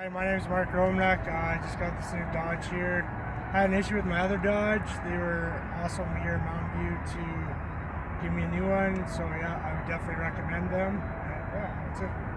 Hi, my name is Mark Romnek. I just got this new Dodge here. I had an issue with my other Dodge. They were awesome here in Mountain View to give me a new one. So yeah, I would definitely recommend them. And, yeah, that's it.